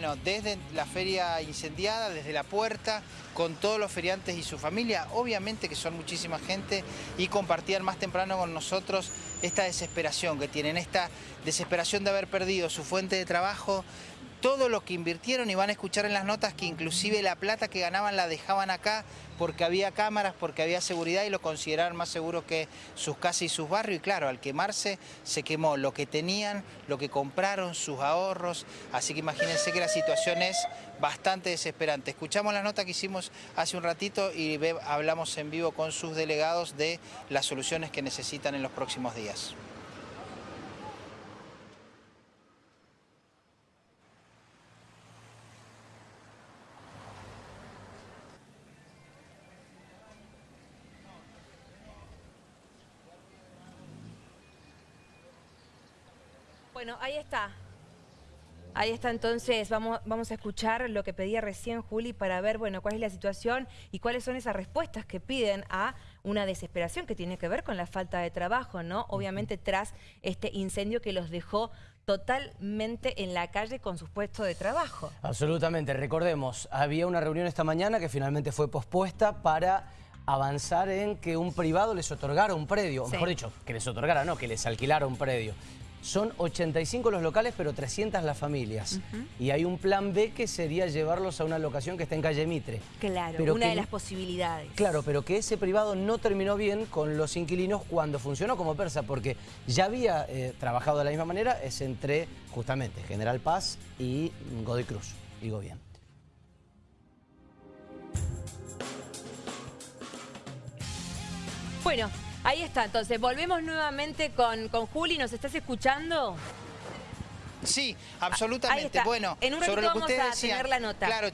bueno, desde la feria incendiada, desde la puerta, con todos los feriantes y su familia, obviamente que son muchísima gente, y compartían más temprano con nosotros esta desesperación que tienen, esta desesperación de haber perdido su fuente de trabajo, todo lo que invirtieron y van a escuchar en las notas que inclusive la plata que ganaban la dejaban acá porque había cámaras, porque había seguridad y lo consideraban más seguro que sus casas y sus barrios. Y claro, al quemarse se quemó lo que tenían, lo que compraron, sus ahorros. Así que imagínense que la situación es bastante desesperante. Escuchamos la nota que hicimos hace un ratito y hablamos en vivo con sus delegados de las soluciones que necesitan en los próximos días. Bueno, ahí está. Ahí está entonces, vamos, vamos a escuchar lo que pedía recién Juli para ver, bueno, cuál es la situación y cuáles son esas respuestas que piden a una desesperación que tiene que ver con la falta de trabajo, ¿no? Obviamente tras este incendio que los dejó totalmente en la calle con sus puestos de trabajo. Absolutamente, recordemos, había una reunión esta mañana que finalmente fue pospuesta para avanzar en que un privado les otorgara un predio, o mejor dicho, que les otorgara, no, que les alquilara un predio. Son 85 los locales, pero 300 las familias. Y hay un plan B que sería llevarlos a una locación que está en calle Mitre. Claro, una de las posibilidades. Claro, pero que ese privado no terminó bien con los inquilinos cuando funcionó como persa, porque ya había eh, trabajado de la misma manera, es entre justamente General Paz y Godoy Cruz, digo bien. Bueno, Ahí está, entonces volvemos nuevamente con, con Juli, ¿nos estás escuchando? Sí, absolutamente. Bueno, en un sobre lo que ustedes a tener la nota. Claro,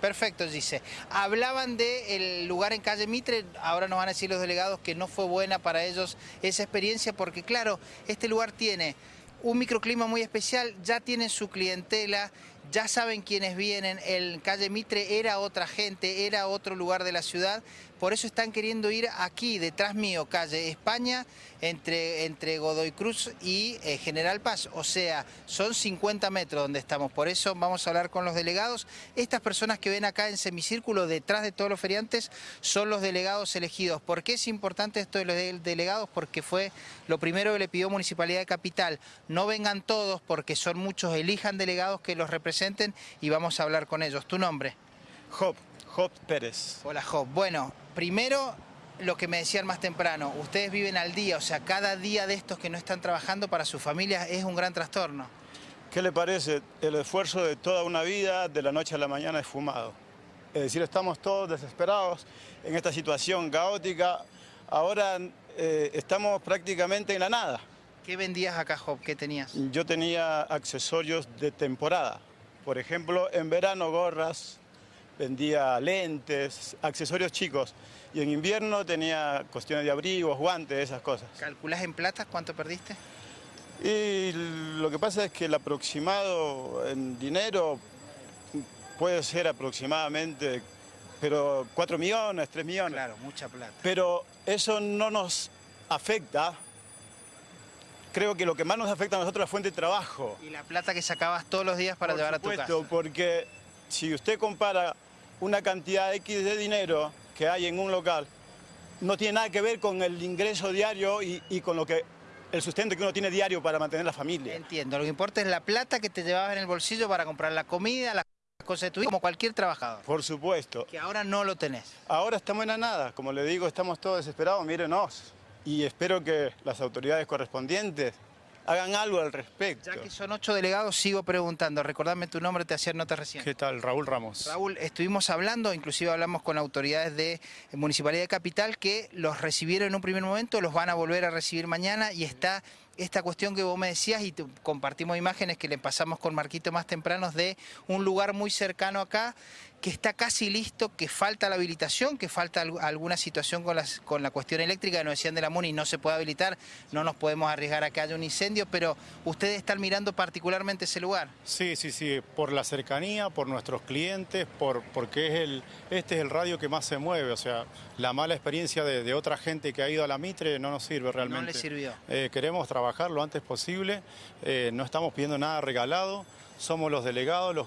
Perfecto, dice. Hablaban del lugar en calle Mitre, ahora nos van a decir los delegados que no fue buena para ellos esa experiencia porque claro, este lugar tiene un microclima muy especial, ya tienen su clientela, ya saben quiénes vienen, el calle Mitre era otra gente, era otro lugar de la ciudad, por eso están queriendo ir aquí, detrás mío, calle España, entre, entre Godoy Cruz y eh, General Paz, o sea, son 50 metros donde estamos, por eso vamos a hablar con los delegados. Estas personas que ven acá en semicírculo, detrás de todos los feriantes, son los delegados elegidos. ¿Por qué es importante esto de los delegados? Porque fue lo primero que le pidió Municipalidad de Capital. No vengan todos porque son muchos, elijan delegados que los representen y vamos a hablar con ellos. ¿Tu nombre? Job, Job Pérez. Hola Job. Bueno, primero lo que me decían más temprano, ustedes viven al día, o sea, cada día de estos que no están trabajando para su familia es un gran trastorno. ¿Qué le parece? El esfuerzo de toda una vida, de la noche a la mañana, es fumado. Es decir, estamos todos desesperados en esta situación caótica. Ahora eh, estamos prácticamente en la nada. ¿Qué vendías acá, Job? ¿Qué tenías? Yo tenía accesorios de temporada. Por ejemplo, en verano gorras, vendía lentes, accesorios chicos. Y en invierno tenía cuestiones de abrigos, guantes, esas cosas. ¿Calculás en plata cuánto perdiste? Y lo que pasa es que el aproximado en dinero puede ser aproximadamente, pero 4 millones, 3 millones. Claro, mucha plata. Pero eso no nos afecta creo que lo que más nos afecta a nosotros es la fuente de trabajo. Y la plata que sacabas todos los días para llevar a tu casa. porque si usted compara una cantidad X de dinero que hay en un local, no tiene nada que ver con el ingreso diario y, con lo que el sustento que uno tiene diario para mantener la familia. Entiendo, lo que importa es la plata que te llevabas en el bolsillo para comprar la comida, las cosas de tu vida, como cualquier trabajador. Por supuesto. Que ahora no lo tenés. Ahora estamos en la nada, como le digo, estamos todos desesperados, mírenos y espero que las autoridades correspondientes hagan algo al respecto. Ya que son ocho delegados, sigo preguntando. Recordame tu nombre, te hacía nota recién. ¿Qué tal? Raúl Ramos. Raúl, estuvimos hablando, inclusive hablamos con autoridades de Municipalidad de Capital que los recibieron en un primer momento, los van a volver a recibir mañana y está esta cuestión que vos me decías y compartimos imágenes que le pasamos con Marquito más tempranos de un lugar muy cercano acá que está casi listo, que falta la habilitación, que falta alguna situación con, las, con la cuestión eléctrica, nos decían de la MUNI, no se puede habilitar, no nos podemos arriesgar a que haya un incendio, pero ustedes están mirando particularmente ese lugar. Sí, sí, sí, por la cercanía, por nuestros clientes, por, porque es el, este es el radio que más se mueve, o sea, la mala experiencia de, otra gente que ha ido a la Mitre no nos sirve realmente. No le sirvió. Eh, queremos trabajar lo antes posible, eh, no estamos pidiendo nada regalado, somos los delegados, los,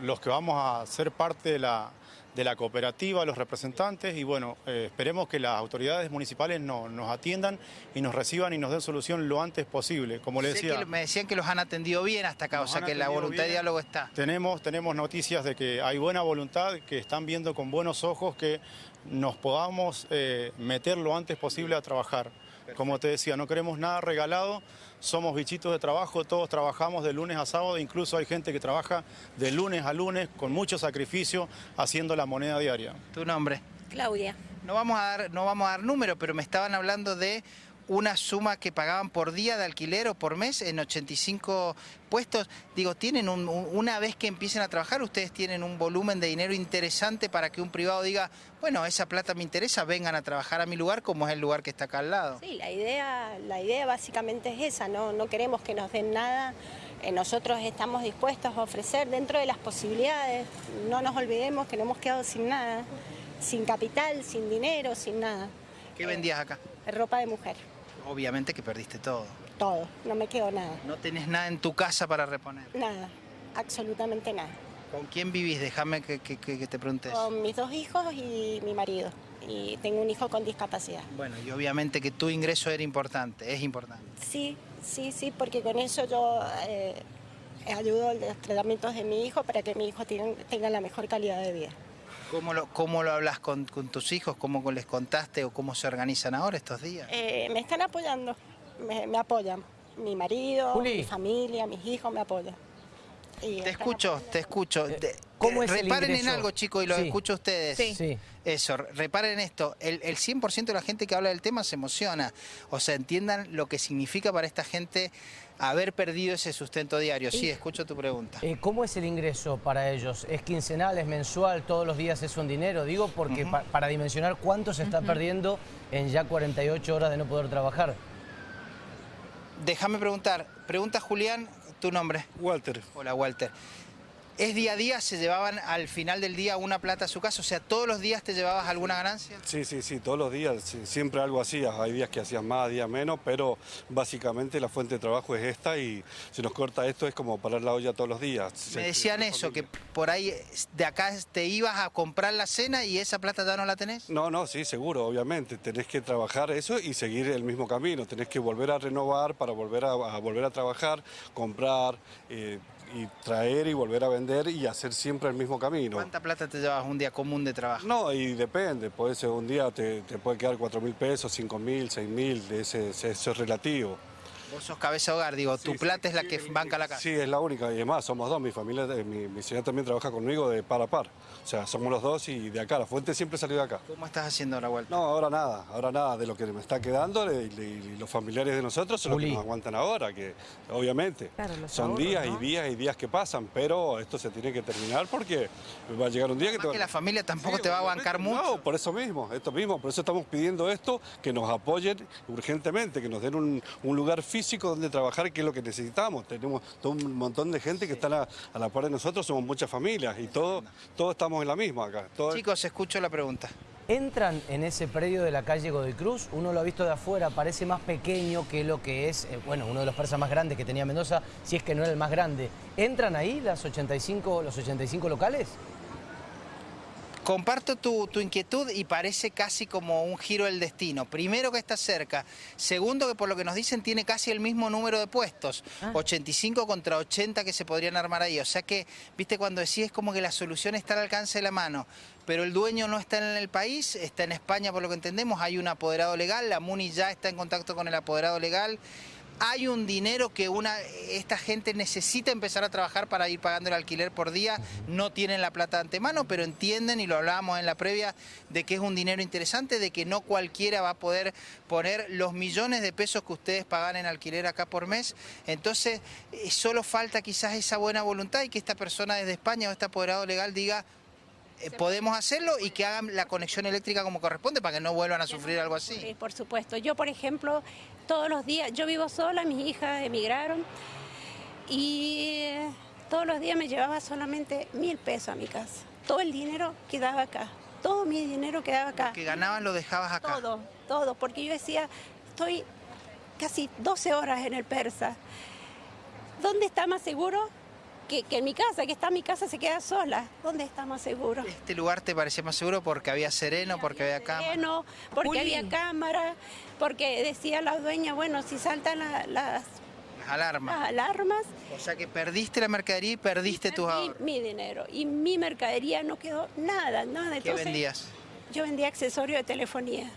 los que vamos a ser parte de la, de la cooperativa, los representantes y bueno, eh, esperemos que las autoridades municipales no, nos atiendan y nos reciban y nos den solución lo antes posible, como le decía. me decían que los han atendido bien hasta acá, o sea que la voluntad de diálogo está. Tenemos, tenemos noticias de que hay buena voluntad, que están viendo con buenos ojos que nos podamos eh, meter lo antes posible a trabajar. Como te decía, no queremos nada regalado, somos bichitos de trabajo, todos trabajamos de lunes a sábado, incluso hay gente que trabaja de lunes a lunes con mucho sacrificio haciendo la moneda diaria. ¿Tu nombre? Claudia. No vamos a dar, no vamos a dar número, pero me estaban hablando de una suma que pagaban por día de alquiler o por mes en 85 puestos. Digo, tienen una vez que empiecen a trabajar, ustedes tienen un volumen de dinero interesante para que un privado diga, bueno, esa plata me interesa, vengan a trabajar a mi lugar como es el lugar que está acá al lado. Sí, la idea, la idea básicamente es esa, no, no queremos que nos den nada. Eh, nosotros estamos dispuestos a ofrecer dentro de las posibilidades. No nos olvidemos que no hemos quedado sin nada, sin capital, sin dinero, sin nada. ¿Qué vendías acá? Eh, ropa de mujer obviamente que perdiste todo. Todo, no me quedó nada. ¿No tenés nada en tu casa para reponer? Nada, absolutamente nada. ¿Con quién vivís? Déjame que, te preguntes. Con mis dos hijos y mi marido. Y tengo un hijo con discapacidad. Bueno, y obviamente que tu ingreso era importante, es importante. Sí, sí, sí, porque con eso yo eh, ayudo a los tratamientos de mi hijo para que mi hijo tenga la mejor calidad de vida. ¿Cómo lo, cómo lo hablas con, tus hijos? ¿Cómo les contaste o cómo se organizan ahora estos días? Eh, me están apoyando, me, apoyan. Mi marido, mi familia, mis hijos me apoyan. te escucho, te escucho. Eh, ¿Cómo es reparen en algo, chicos, y lo escucho a ustedes. Sí. Eso, reparen esto. El, el 100% de la gente que habla del tema se emociona. O sea, entiendan lo que significa para esta gente haber perdido ese sustento diario. Sí, escucho tu pregunta. Eh, ¿Cómo es el ingreso para ellos? ¿Es quincenal, es mensual, todos los días es un dinero? Digo porque para dimensionar cuánto se está perdiendo en ya 48 horas de no poder trabajar. Déjame preguntar, pregunta Julián, tu nombre. Walter. Hola Walter. ¿Es día a día? ¿Se llevaban al final del día una plata a su casa? O sea, ¿todos los días te llevabas alguna ganancia? Sí, sí, sí, todos los días. siempre algo hacías. Hay días que hacías más, días menos, pero básicamente la fuente de trabajo es esta y si nos corta esto es como parar la olla todos los días. Me decían eso, que por ahí de acá te ibas a comprar la cena y esa plata ya no la tenés. No, no, sí, seguro, obviamente. Tenés que trabajar eso y seguir el mismo camino. Tenés que volver a renovar para volver a, volver a trabajar, comprar... Eh, y traer y volver a vender y hacer siempre el mismo camino. ¿Cuánta plata te llevas un día común de trabajo? No, y depende, puede ser un día te, puede quedar 4 mil pesos, 5 mil, 6 mil, ese, eso es relativo. Vos sos cabeza de hogar, digo, tu plata es la que banca la casa. Sí, es la única, y además somos dos, mi familia, eh, mi, mi señora también trabaja conmigo de par a par. O sea, somos los dos y de acá, la fuente siempre salió de acá. ¿Cómo estás haciendo la vuelta? No, ahora nada, ahora nada, de lo que me está quedando y, los familiares de nosotros son los que nos aguantan ahora, que obviamente son días y días y días que pasan, pero esto se tiene que terminar porque va a llegar un día que... Te que la familia tampoco te va a bancar mucho. No, por eso mismo, esto mismo, por eso estamos pidiendo esto, que nos apoyen urgentemente, que nos den un, un lugar físico donde trabajar que es lo que necesitamos. Tenemos todo un montón de gente que está a la, par de nosotros, somos muchas familias y todos, todos estamos en la misma acá. Chicos, escucho la pregunta. Entran en ese predio de la calle Godoy Cruz, uno lo ha visto de afuera, parece más pequeño que lo que es, eh, bueno, uno de los persas más grandes que tenía Mendoza, si es que no era el más grande. ¿Entran ahí las 85, los 85 locales? Comparto tu, inquietud y parece casi como un giro del destino. Primero que está cerca, segundo que por lo que nos dicen tiene casi el mismo número de puestos, 85 ah. contra 80 que se podrían armar ahí. O sea que, viste, cuando decís como que la solución está al alcance de la mano, pero el dueño no está en el país, está en España por lo que entendemos, hay un apoderado legal, la MUNI ya está en contacto con el apoderado legal hay un dinero que una, esta gente necesita empezar a trabajar para ir pagando el alquiler por día, no tienen la plata de antemano, pero entienden, y lo hablábamos en la previa, de que es un dinero interesante, de que no cualquiera va a poder poner los millones de pesos que ustedes pagan en alquiler acá por mes. Entonces, eh, solo falta quizás esa buena voluntad y que esta persona desde España o este apoderado legal diga, eh, podemos hacerlo y que hagan la conexión eléctrica como corresponde para que no vuelvan a sufrir algo así. Sí, por supuesto. Yo, por ejemplo, todos los días, yo vivo sola, mis hijas emigraron y todos los días me llevaba solamente mil pesos a mi casa. Todo el dinero quedaba acá, todo mi dinero quedaba acá. Lo que ganaban lo dejabas acá. Todo, todo, porque yo decía, estoy casi 12 horas en el Persa. ¿Dónde está más seguro? Que, que en mi casa, que está mi casa, se queda sola. ¿Dónde está más seguro? ¿Este lugar te parecía más seguro porque había sereno, porque había cámara? Sereno, porque Juli. había cámara, porque decía la dueña, bueno, si saltan la- las, Las alarmas. las alarmas, O sea que perdiste la mercadería y perdiste tus perdí ahorros. mi dinero. Y mi mercadería no quedó nada, nada. ¿Qué Entonces, vendías? Yo vendía accesorios de telefonía.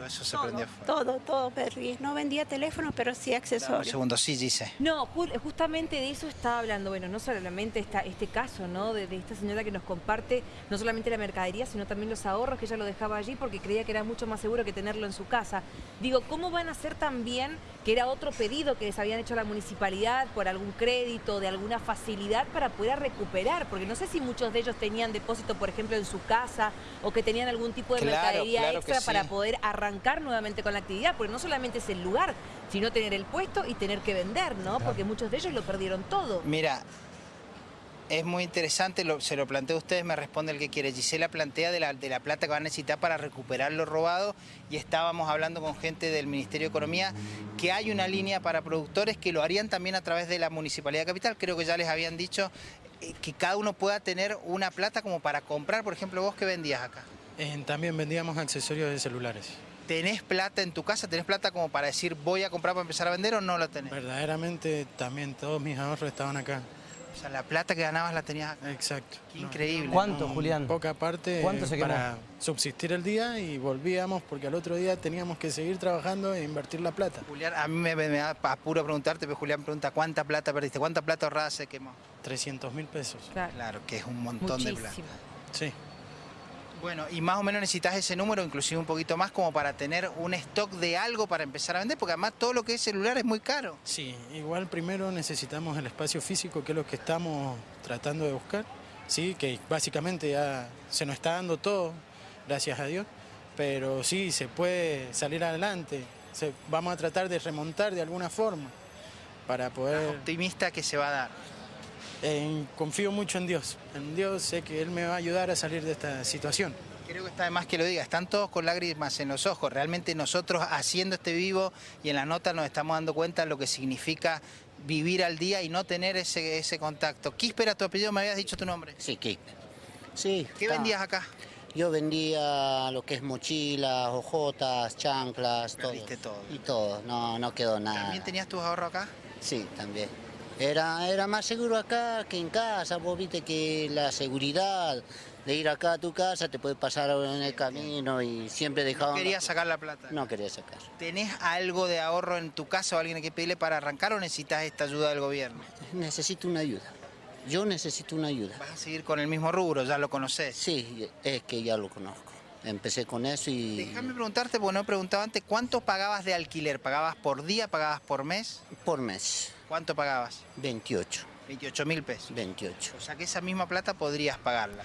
Todo eso se Todo, prendió fuego. todo, todo perdí. No vendía teléfono, pero sí Dame un accesorios. segundo, sí, dice. No, ju- justamente de eso estaba hablando, bueno, no solamente esta, este caso, ¿no? De, de esta señora que nos comparte no solamente la mercadería, sino también los ahorros que ella lo dejaba allí porque creía que era mucho más seguro que tenerlo en su casa. Digo, ¿cómo van a hacer también que era otro pedido que les habían hecho a la municipalidad por algún crédito, de alguna facilidad para poder recuperar? Porque no sé si muchos de ellos tenían depósito, por ejemplo, en su casa o que tenían algún tipo de Claro, mercadería claro extra para poder arrancar nuevamente con la actividad, porque no solamente es el lugar, sino tener el puesto y tener que vender, ¿no? Porque muchos de ellos lo perdieron todo. Mira, es muy interesante, lo- se lo planteo a ustedes, me responde el que quiere. Gisela plantea de la, de la plata que van a necesitar para recuperar lo robado y estábamos hablando con gente del Ministerio de Economía que hay una línea para productores que lo harían también a través de la Municipalidad Capital. Creo que ya les habían dicho eh, que cada uno pueda tener una plata como para comprar. Por ejemplo, vos que vendías acá. Eh, también vendíamos accesorios de celulares. ¿Tenés plata en tu casa? ¿Tenés plata como para decir voy a comprar para empezar a vender o no la tenés? Verdaderamente también todos mis ahorros estaban acá. O sea, la plata que ganabas la tenías acá. Exacto. Qué No, increíble. ¿Cuánto, con Julián? Poca parte ¿Cuánto se para subsistir el día y volvíamos porque al otro día teníamos que seguir trabajando e invertir la plata. Julián, a mí me, me da apuro preguntarte, pero Julián pregunta cuánta plata perdiste, cuánta plata ahorrada se quemó. 300 mil pesos. Claro. Claro, que es un montón de plata. Muchísimo. Sí. Bueno, y más o menos necesitas ese número, inclusive un poquito más, como para tener un stock de algo para empezar a vender, porque además todo lo que es celular es muy caro. Sí, igual primero necesitamos el espacio físico, que es lo que estamos tratando de buscar. Sí, que básicamente ya se nos está dando todo, gracias a Dios. Pero sí, se puede salir adelante. Se- vamos a tratar de remontar de alguna forma para poder... Optimista que se va a dar. Eh, confío mucho en Dios. En Dios sé que Él me va a ayudar a salir de esta situación. Creo que está de más que lo diga, están todos con lágrimas en los ojos. Realmente nosotros haciendo este vivo y en la nota nos estamos dando cuenta de lo que significa vivir al día y no tener ese, ese contacto. Quíspera, tu apellido, me habías dicho tu nombre. Sí, ¿qué? Sí. ¿Qué está. vendías acá? Yo vendía lo que es mochilas, hojotas, chanclas, todo. Todo. Y todo, no, no quedó nada. ¿También tenías tus ahorros acá? Sí, también. Era, era más seguro acá que en casa, vos viste que la seguridad de ir acá a tu casa te puede pasar en el camino y siempre No dejaban... querías sacar la plata. No quería sacar. ¿Tenés algo de ahorro en tu casa o alguien que pedirle para arrancar o necesitas esta ayuda del gobierno? Necesito una ayuda. Yo necesito una ayuda. ¿Vas a seguir con el mismo rubro? ¿Ya lo conoces? Sí, es que ya lo conozco. Empecé con eso y... Déjame preguntarte, porque no he preguntado antes, ¿cuánto pagabas de alquiler? ¿Pagabas por día? ¿Pagabas por mes? Por mes, ¿Cuánto pagabas? 28, 28 mil pesos. 28. O sea que esa misma plata podrías pagarla.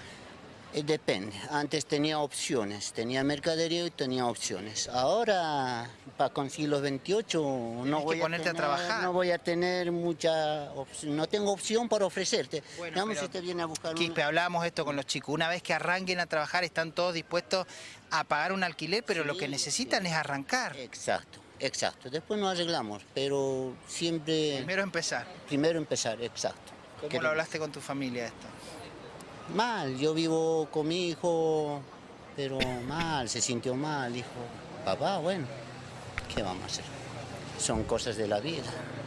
Eh, Depende. Antes tenía opciones, tenía mercadería y tenía opciones. Ahora, para conseguir los 28, no que voy, ponerte a tener, trabajar. no voy a tener mucha opción. No tengo opción para ofrecerte. Bueno, pero, si te viene a buscar una- Quispe, hablábamos esto con los chicos. Una vez que arranquen a trabajar, están todos dispuestos a pagar un alquiler, pero lo que necesitan sí. es arrancar. Exacto, exacto. Después nos arreglamos, pero siempre... Primero empezar. primero empezar, exacto. ¿Cómo lo hablaste con tu familia esto? Mal, yo vivo con mi hijo, pero mal, se sintió mal, dijo, papá, bueno, ¿qué vamos a hacer? Son cosas de la vida.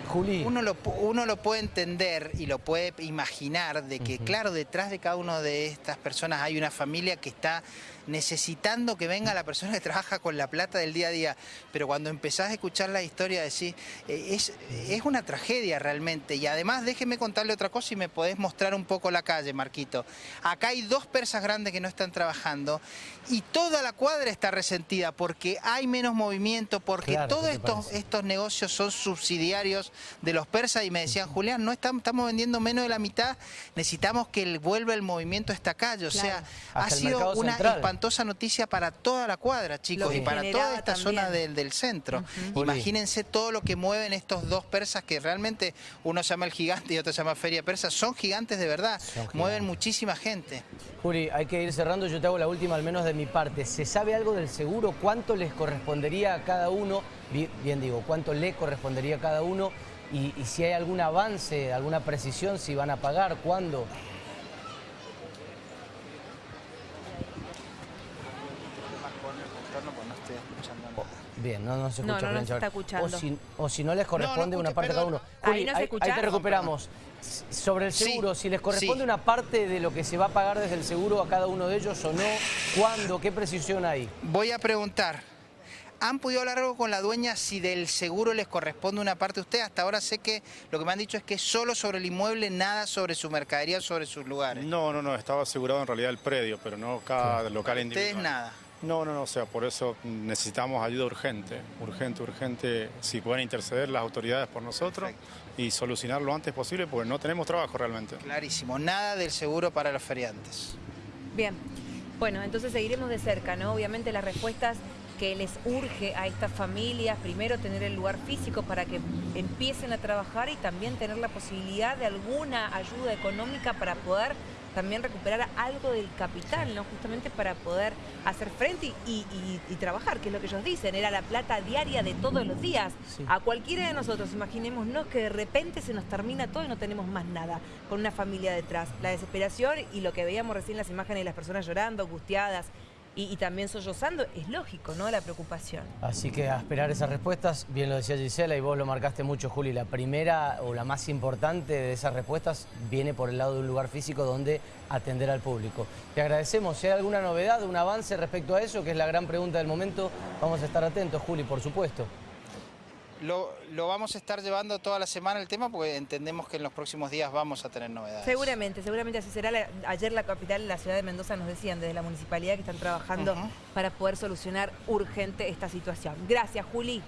Juli, Uno lo, uno lo puede entender y lo puede imaginar de que, claro, detrás de cada una de estas personas hay una familia que está necesitando que venga la persona que trabaja con la plata del día a día. Pero cuando empezás a escuchar la historia, decís, eh, es, es una tragedia realmente. Y además, déjeme contarle otra cosa y me podés mostrar un poco la calle, Marquito. Acá hay dos persas grandes que no están trabajando y toda la cuadra está resentida porque hay menos movimiento, porque Claro, todos ¿qué te estos, parece? estos negocios son subsidiarios de los persas y me decían, Julián, no estamos, estamos vendiendo menos de la mitad, necesitamos que el- vuelva el movimiento a esta calle. O sea, ha Hasta sido una central. espantosa noticia para toda la cuadra, chicos, Lo y para toda esta también. zona del, del centro. Imagínense todo lo que mueven estos dos persas que realmente uno se llama el gigante y otro se llama Feria Persa. Son gigantes de verdad, mueven muchísima gente. Juli, hay que ir cerrando. Yo te hago la última, al menos de mi parte. ¿Se sabe algo del seguro? ¿Cuánto les correspondería a cada uno? Bi- Bien digo, ¿cuánto le correspondería a cada uno y, y si hay algún avance, alguna precisión, si van a pagar, cuándo. Bien, no, no se escucha. No, no, no Julián se está Chavarri. escuchando. O si, o si no les corresponde una parte a cada uno. Ahí Juli, no se ahí, escucha. ahí te recuperamos. Sobre el Sí, seguro, si les corresponde sí. una parte de lo que se va a pagar desde el seguro a cada uno de ellos o no, ¿cuándo? ¿Qué precisión hay? Voy a preguntar. ¿Han podido hablar algo con la dueña si del seguro les corresponde una parte a usted? Hasta ahora sé que lo que me han dicho es que solo sobre el inmueble, nada sobre su mercadería, sobre sus lugares. No, no, no, estaba asegurado en realidad el predio, pero no cada local individual. Ustedes nada. No, no, no, o sea, por eso necesitamos ayuda urgente, urgente, urgente, si pueden interceder las autoridades por nosotros y solucionar lo antes posible, porque no tenemos trabajo realmente. Clarísimo, nada del seguro para los feriantes. Bien. Bueno, entonces seguiremos de cerca, ¿no? Obviamente las respuestas que les urge a estas familias, primero tener el lugar físico para que empiecen a trabajar y también tener la posibilidad de alguna ayuda económica para poder también recuperar algo del capital, ¿no? Justamente para poder hacer frente y, y- y trabajar, que es lo que ellos dicen, era la plata diaria de todos los días. Sí. A cualquiera de nosotros, imaginémonos que de repente se nos termina todo y no tenemos más nada, con una familia detrás. La desesperación y lo que veíamos recién las imágenes de las personas llorando, angustiadas y, también sollozando, es lógico, ¿no? La preocupación. Así que a esperar esas respuestas, bien lo decía Gisela y vos lo marcaste mucho, Juli, la primera o la más importante de esas respuestas viene por el lado de un lugar físico donde atender al público. Te agradecemos, si hay alguna novedad, un avance respecto a eso, que es la gran pregunta del momento, vamos a estar atentos, Juli, por supuesto. Lo, lo vamos a estar llevando toda la semana el tema porque entendemos que en los próximos días vamos a tener novedades. Seguramente, seguramente así será. La- ayer la capital, la ciudad de Mendoza, nos decían desde la municipalidad que están trabajando para poder solucionar urgente esta situación. Gracias, Juli.